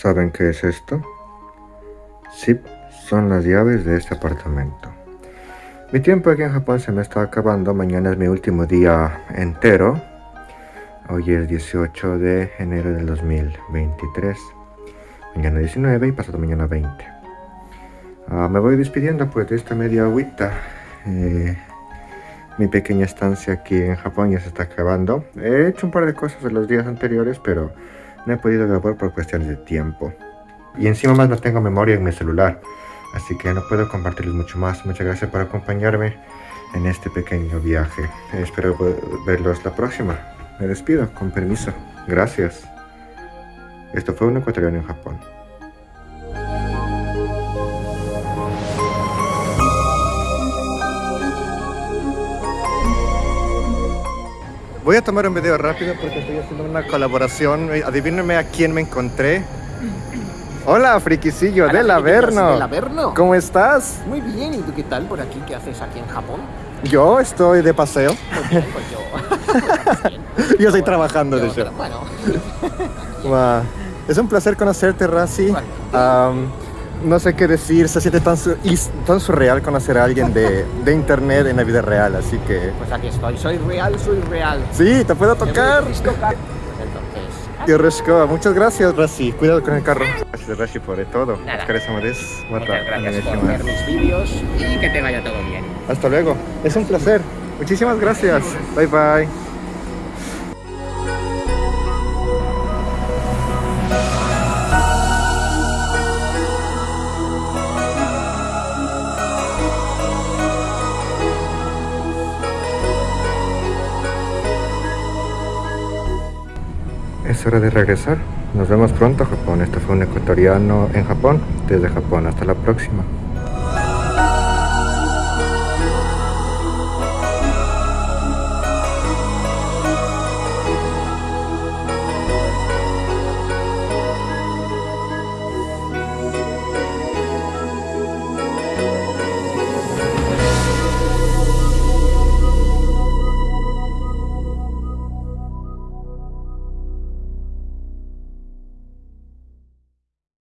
¿Saben qué es esto? Sí, son las llaves de este apartamento. Mi tiempo aquí en Japón se me está acabando, mañana es mi último día entero. Hoy es 18 de enero del 2023. Mañana 19 y pasado mañana 20. Ah, me voy despidiendo pues de esta media agüita. Eh, mi pequeña estancia aquí en Japón ya se está acabando. He hecho un par de cosas en los días anteriores, pero no he podido grabar por cuestiones de tiempo. Y encima más no tengo memoria en mi celular, así que no puedo compartirles mucho más. Muchas gracias por acompañarme en este pequeño viaje. Espero verlos la próxima. Me despido, con permiso. Gracias. Esto fue un ecuatoriano en Japón. Voy a tomar un video rápido porque estoy haciendo una colaboración. Adivínenme a quién me encontré. Hola, friquicillo del Averno. Del Averno. ¿Cómo estás? Muy bien, ¿y tú qué tal por aquí? ¿Qué haces aquí en Japón? Yo estoy de paseo. Bien, pues yo. yo estoy trabajando, de hecho. Bueno. Wow. Es un placer conocerte, Razi. Um, no sé qué decir, se siente tan, su tan surreal conocer a alguien de, de, internet en la vida real, así que... Pues aquí estoy, soy real, soy real. Sí, te puedo tocar. Pues entonces... Yoroshiku, muchas gracias, Rashi. Cuidado con el carro. Gracias, Rashi, por todo. Nada. Muchas gracias por ver mis vídeos y que te vaya todo bien. Hasta luego. Es un placer. Muchísimas gracias. Bye, bye. Es hora de regresar. Nos vemos pronto Japón. Este fue un ecuatoriano en Japón, desde Japón. Hasta la próxima.